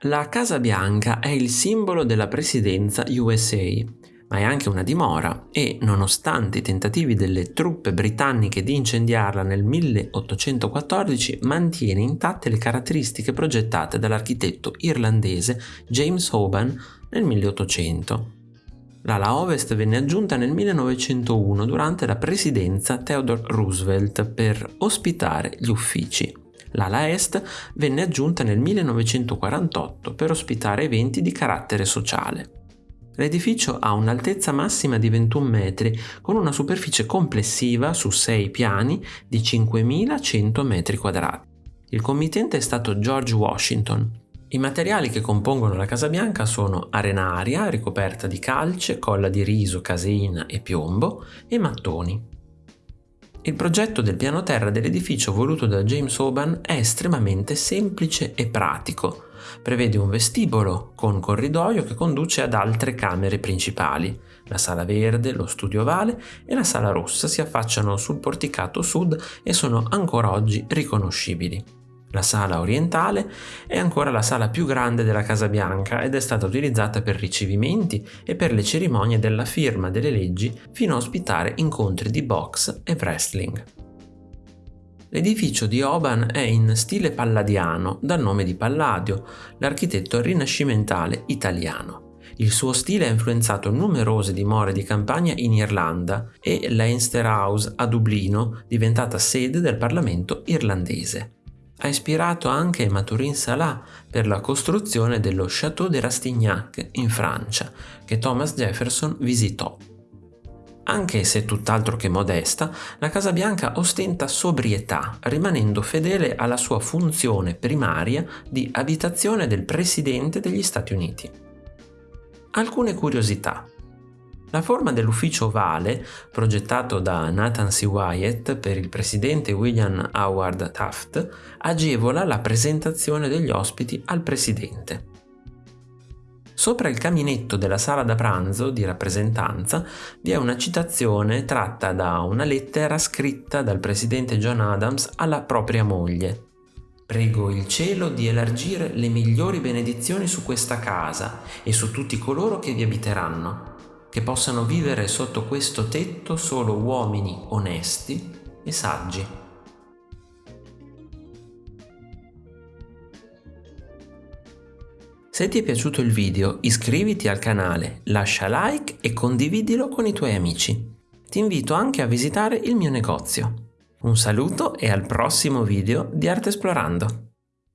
La Casa Bianca è il simbolo della presidenza USA, ma è anche una dimora e, nonostante i tentativi delle truppe britanniche di incendiarla nel 1814, mantiene intatte le caratteristiche progettate dall'architetto irlandese James Hoban nel 1800. L'ala ovest venne aggiunta nel 1901 durante la presidenza Theodore Roosevelt per ospitare gli uffici. L'ala est venne aggiunta nel 1948 per ospitare eventi di carattere sociale. L'edificio ha un'altezza massima di 21 metri con una superficie complessiva su 6 piani di 5.100 metri quadrati. Il committente è stato George Washington. I materiali che compongono la Casa Bianca sono arenaria ricoperta di calce, colla di riso, caseina e piombo e mattoni. Il progetto del piano terra dell'edificio voluto da James Hoban è estremamente semplice e pratico. Prevede un vestibolo con corridoio che conduce ad altre camere principali. La sala verde, lo studio ovale e la sala rossa si affacciano sul porticato sud e sono ancora oggi riconoscibili. La sala orientale è ancora la sala più grande della Casa Bianca ed è stata utilizzata per ricevimenti e per le cerimonie della firma delle leggi fino a ospitare incontri di box e wrestling. L'edificio di Oban è in stile palladiano, dal nome di Palladio, l'architetto rinascimentale italiano. Il suo stile ha influenzato numerose dimore di campagna in Irlanda e Leinster House a Dublino, diventata sede del Parlamento irlandese ha ispirato anche Maturin Salah per la costruzione dello Château de Rastignac in Francia, che Thomas Jefferson visitò. Anche se tutt'altro che modesta, la Casa Bianca ostenta sobrietà, rimanendo fedele alla sua funzione primaria di abitazione del Presidente degli Stati Uniti. Alcune curiosità. La forma dell'ufficio ovale, progettato da Nathan C. Wyatt per il presidente William Howard Taft, agevola la presentazione degli ospiti al presidente. Sopra il caminetto della sala da pranzo di rappresentanza vi è una citazione tratta da una lettera scritta dal presidente John Adams alla propria moglie. Prego il cielo di elargire le migliori benedizioni su questa casa e su tutti coloro che vi abiteranno che possano vivere sotto questo tetto solo uomini onesti e saggi. Se ti è piaciuto il video iscriviti al canale, lascia like e condividilo con i tuoi amici. Ti invito anche a visitare il mio negozio. Un saluto e al prossimo video di Arte Esplorando!